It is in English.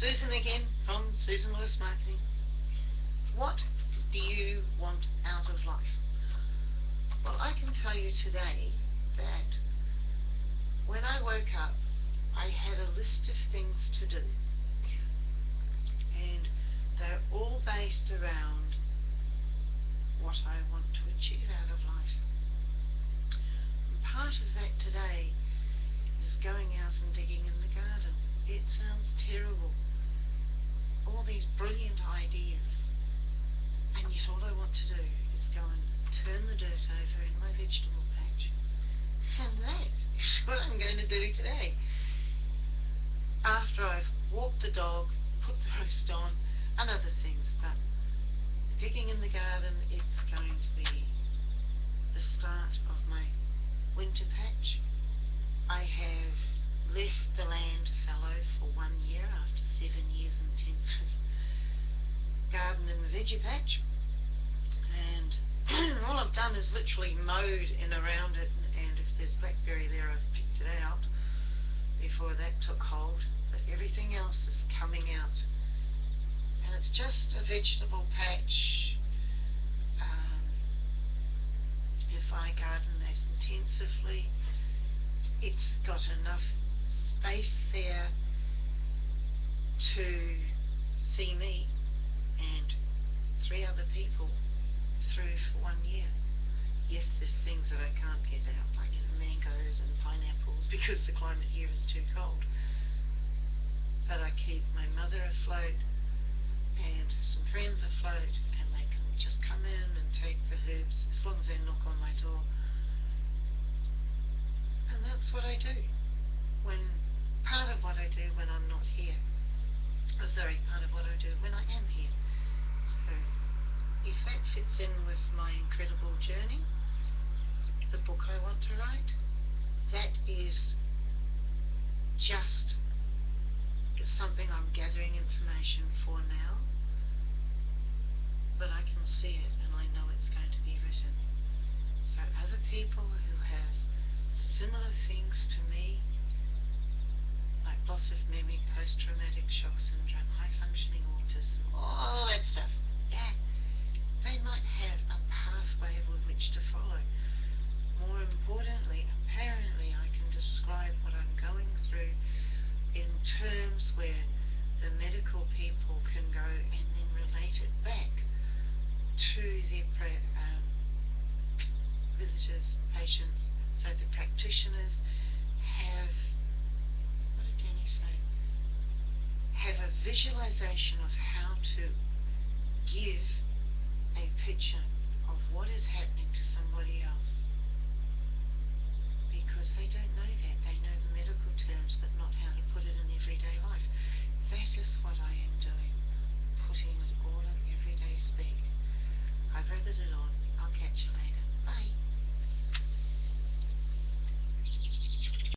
Susan again from Susan Lewis Marketing. What do you want out of life? Well, I can tell you today that when I woke up, I had a list of things to do. And they're all based around what I want to achieve out of life. And part of that today is going out and digging in the garden. It sounds terrible. All these brilliant ideas. And yet all I want to do is go and turn the dirt over in my vegetable patch. And that is what I'm going to do today. After I've walked the dog, put the roast on, and other things, but digging in the garden, it's going to be the start of my winter patch. I have left the land fallow for one year after seven years intensive garden in the veggie patch. And all I've done is literally mowed in around it. And if there's blackberry there I've picked it out before that took hold. But everything else is coming out. And it's just a vegetable patch. Um, if I garden that intensively it's got enough space there to see me and three other people through for one year. Yes, there's things that I can't get out, like you know, mangoes and pineapples, because the climate here is too cold. But I keep my mother afloat and some friends afloat, and they can just come in and take the herbs as long as they knock on my door. And that's what I do when part of what I do when I'm not here. Oh, sorry, part of what I do when I am here. So if that fits in with my incredible journey, the book I want to write, that is just something I'm gathering information for now, but I can see it and I know it's going to be written. So other people who have similar things to me, like loss of post-traumatic shock syndrome, high-functioning autism, all that stuff. Yeah, they might have a pathway with which to follow. More importantly, apparently I can describe what I'm going through in terms where the medical people can go and then relate it back to their um, visitors, patients, so the practitioners visualization of how to give a picture of what is happening to someone